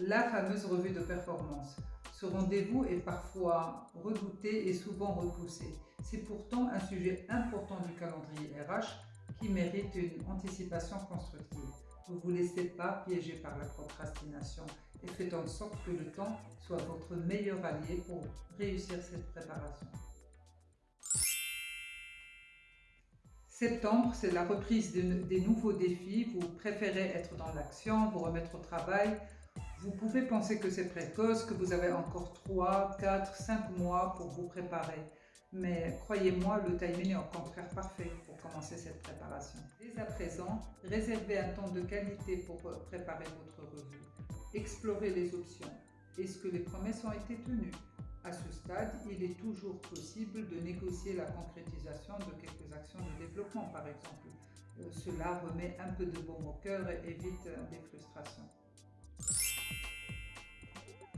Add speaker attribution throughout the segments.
Speaker 1: la fameuse revue de performance. Ce rendez-vous est parfois redouté et souvent repoussé. C'est pourtant un sujet important du calendrier RH qui mérite une anticipation constructive. Ne vous laissez pas piéger par la procrastination et faites en sorte que le temps soit votre meilleur allié pour réussir cette préparation. Septembre, c'est la reprise des nouveaux défis. Vous préférez être dans l'action, vous remettre au travail. Vous pouvez penser que c'est précoce, que vous avez encore 3, 4, 5 mois pour vous préparer. Mais croyez-moi, le timing est au contraire parfait pour commencer cette préparation. Dès à présent, réservez un temps de qualité pour préparer votre revue. Explorez les options. Est-ce que les promesses ont été tenues? À ce stade, il est toujours possible de négocier la concrétisation de quelques actions de développement, par exemple. Euh, cela remet un peu de baume au cœur et évite des frustrations.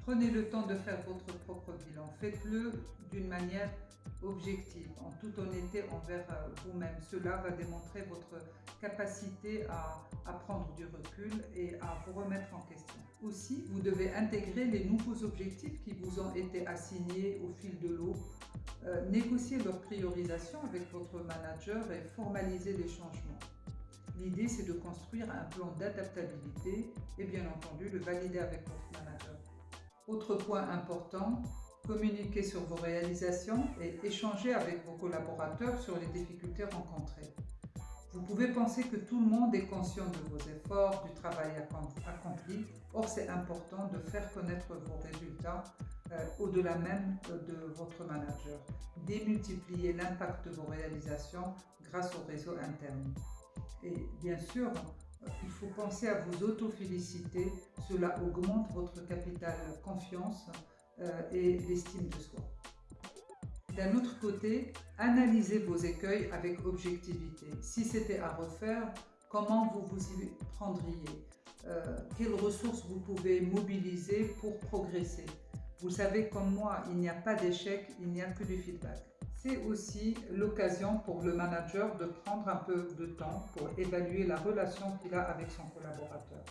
Speaker 1: Prenez le temps de faire votre propre bilan. Faites-le d'une manière objective, en toute honnêteté envers euh, vous-même. Cela va démontrer votre capacité à, prendre du recul et à vous remettre en question. Aussi, vous devez intégrer les nouveaux objectifs qui vous ont été assignés au fil de l'eau, euh, négocier leur priorisation avec votre manager et formaliser les changements. L'idée, c'est de construire un plan d'adaptabilité et bien entendu le valider avec votre manager. Autre point important, communiquer sur vos réalisations et échanger avec vos collaborateurs sur les difficultés rencontrées. Vous pouvez penser que tout le monde est conscient de vos efforts, du travail accompli. Or, c'est important de faire connaître vos résultats euh, au-delà même euh, de votre manager. Démultiplier l'impact de vos réalisations grâce au réseau interne. Et bien sûr, il faut penser à vous auto-féliciter. Cela augmente votre capital confiance et l'estime de soi. D'un autre côté, analysez vos écueils avec objectivité. Si c'était à refaire, comment vous vous y prendriez? Euh, Quelles ressources vous pouvez mobiliser pour progresser? Vous savez comme moi, il n'y a pas d'échec, il n'y a que du feedback. C'est aussi l'occasion pour le manager de prendre un peu de temps pour évaluer la relation qu'il a avec son collaborateur.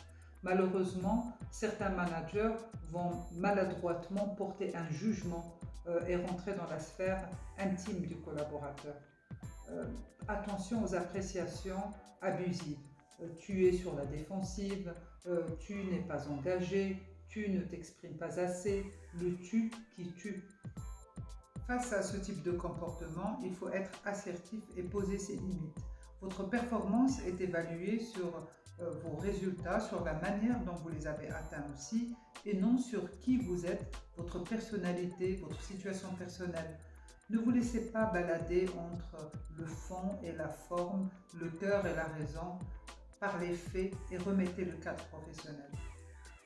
Speaker 1: Malheureusement, certains managers vont maladroitement porter un jugement euh, et rentrer dans la sphère intime du collaborateur. Euh, attention aux appréciations abusives. Euh, tu es sur la défensive, tu n'es pas engagé, tu ne t'exprimes pas assez, le tu qui tue. Face à ce type de comportement, il faut être assertif et poser ses limites. Votre performance est évaluée sur euh, vos résultats, sur la manière dont vous les avez atteints aussi, et non sur qui vous êtes, votre personnalité, votre situation personnelle. Ne vous laissez pas balader entre le fond et la forme, le cœur et la raison, par les faits et remettez le cadre professionnel.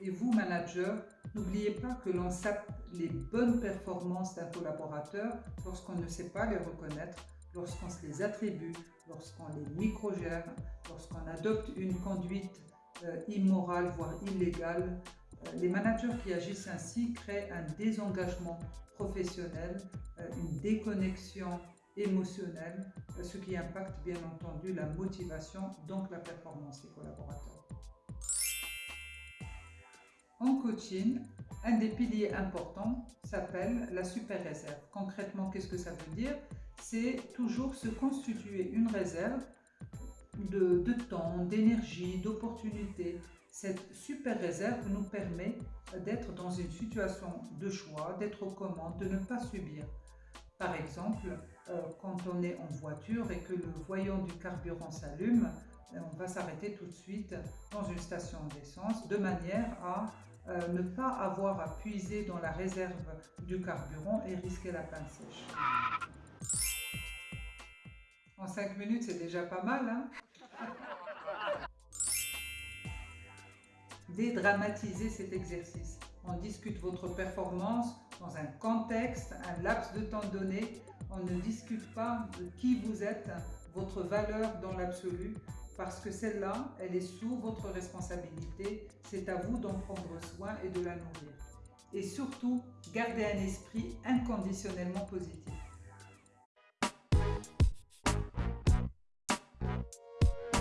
Speaker 1: Et vous, manager, n'oubliez pas que l'on sape les bonnes performances d'un collaborateur lorsqu'on ne sait pas les reconnaître lorsqu'on se les attribue, lorsqu'on les microgère, lorsqu'on adopte une conduite euh, immorale, voire illégale, euh, les managers qui agissent ainsi créent un désengagement professionnel, euh, une déconnexion émotionnelle, ce qui impacte bien entendu la motivation, donc la performance des collaborateurs. En coaching, un des piliers importants s'appelle la super réserve. Concrètement, qu'est-ce que ça veut dire? C'est toujours se constituer une réserve de, temps, d'énergie, d'opportunité. Cette super réserve nous permet d'être dans une situation de choix, d'être aux commandes, de ne pas subir. Par exemple, euh, quand on est en voiture et que le voyant du carburant s'allume, on va s'arrêter tout de suite dans une station d'essence de manière à euh, ne pas avoir à puiser dans la réserve du carburant et risquer la panne sèche. En 5 minutes, c'est déjà pas mal. Hein? Dédramatisez cet exercice. On discute votre performance dans un contexte, un laps de temps donné. On ne discute pas de qui vous êtes, votre valeur dans l'absolu, parce que celle-là, elle est sous votre responsabilité. C'est à vous d'en prendre soin et de la nourrir. Et surtout, gardez un esprit inconditionnellement positif.